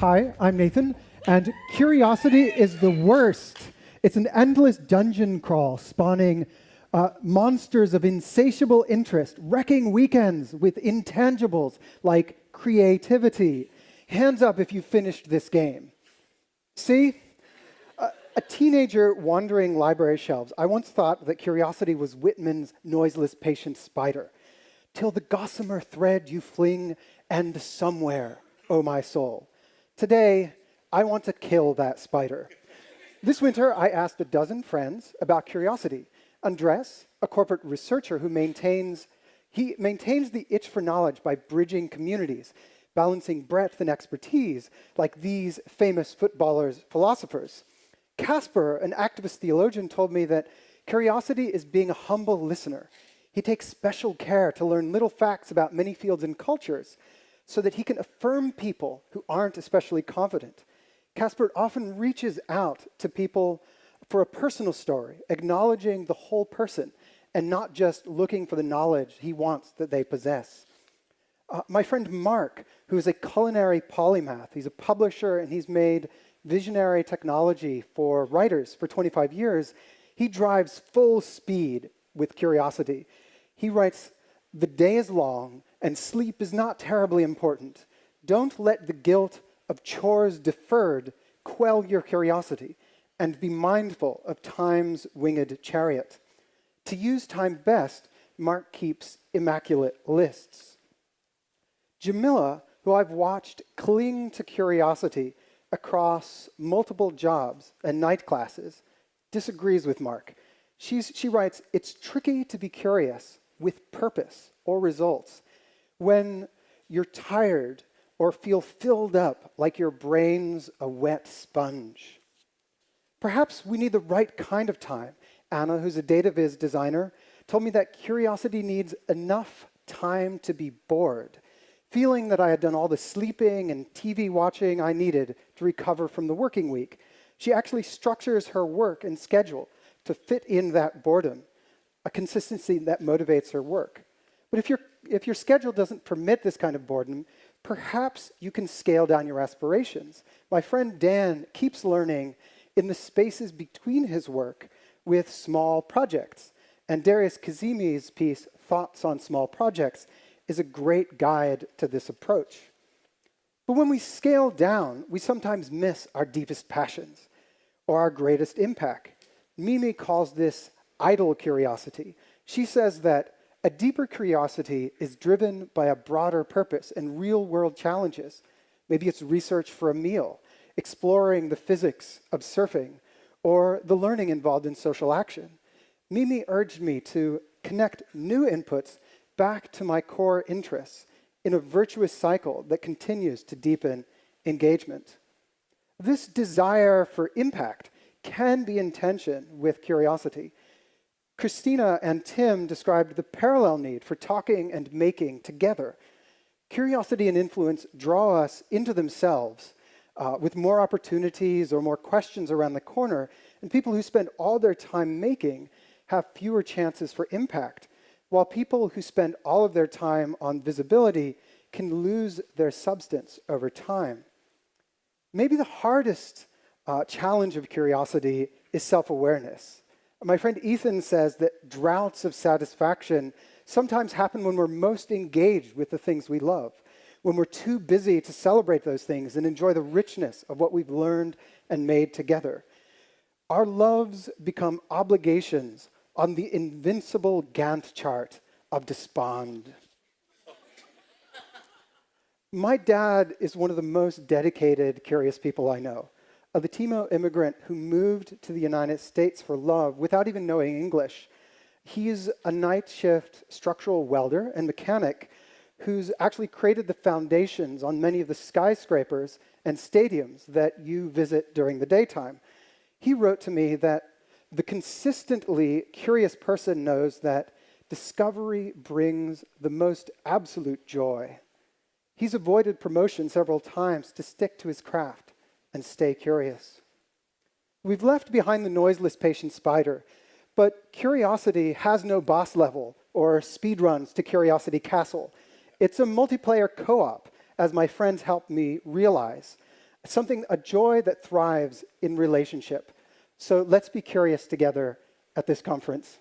Hi, I'm Nathan, and curiosity is the worst. It's an endless dungeon crawl spawning uh, monsters of insatiable interest, wrecking weekends with intangibles like creativity. Hands up if you finished this game. See? a teenager wandering library shelves, I once thought that curiosity was Whitman's noiseless patient spider. Till the gossamer thread you fling end somewhere, oh my soul. Today, I want to kill that spider. This winter, I asked a dozen friends about curiosity. Andres, a corporate researcher who maintains, he maintains the itch for knowledge by bridging communities, balancing breadth and expertise, like these famous footballers, philosophers. Casper, an activist theologian, told me that curiosity is being a humble listener. He takes special care to learn little facts about many fields and cultures so that he can affirm people who aren't especially confident. Casper often reaches out to people for a personal story, acknowledging the whole person and not just looking for the knowledge he wants that they possess. Uh, my friend Mark, who is a culinary polymath, he's a publisher and he's made visionary technology for writers for 25 years, he drives full speed with curiosity. He writes, the day is long and sleep is not terribly important. Don't let the guilt of chores deferred quell your curiosity and be mindful of time's winged chariot. To use time best, Mark keeps immaculate lists. Jamila, who I've watched cling to curiosity across multiple jobs and night classes, disagrees with Mark. She's, she writes, it's tricky to be curious with purpose or results when you're tired or feel filled up like your brain's a wet sponge. Perhaps we need the right kind of time. Anna, who's a data viz designer, told me that curiosity needs enough time to be bored feeling that I had done all the sleeping and TV watching I needed to recover from the working week. She actually structures her work and schedule to fit in that boredom, a consistency that motivates her work. But if, your if your schedule doesn't permit this kind of boredom, perhaps you can scale down your aspirations. My friend Dan keeps learning in the spaces between his work with small projects. And Darius Kazemi's piece, Thoughts on Small Projects, is a great guide to this approach. But when we scale down, we sometimes miss our deepest passions or our greatest impact. Mimi calls this idle curiosity. She says that a deeper curiosity is driven by a broader purpose and real world challenges. Maybe it's research for a meal, exploring the physics of surfing, or the learning involved in social action. Mimi urged me to connect new inputs back to my core interests in a virtuous cycle that continues to deepen engagement. This desire for impact can be in tension with curiosity. Christina and Tim described the parallel need for talking and making together. Curiosity and influence draw us into themselves uh, with more opportunities or more questions around the corner, and people who spend all their time making have fewer chances for impact while people who spend all of their time on visibility can lose their substance over time. Maybe the hardest uh, challenge of curiosity is self-awareness. My friend Ethan says that droughts of satisfaction sometimes happen when we're most engaged with the things we love, when we're too busy to celebrate those things and enjoy the richness of what we've learned and made together. Our loves become obligations on the invincible Gantt chart of despond. My dad is one of the most dedicated, curious people I know. A Latino immigrant who moved to the United States for love without even knowing English. He's a night shift structural welder and mechanic who's actually created the foundations on many of the skyscrapers and stadiums that you visit during the daytime. He wrote to me that the consistently curious person knows that discovery brings the most absolute joy. He's avoided promotion several times to stick to his craft and stay curious. We've left behind the noiseless patient spider, but curiosity has no boss level or speed runs to Curiosity Castle. It's a multiplayer co-op, as my friends helped me realize. something, a joy that thrives in relationship. So let's be curious together at this conference.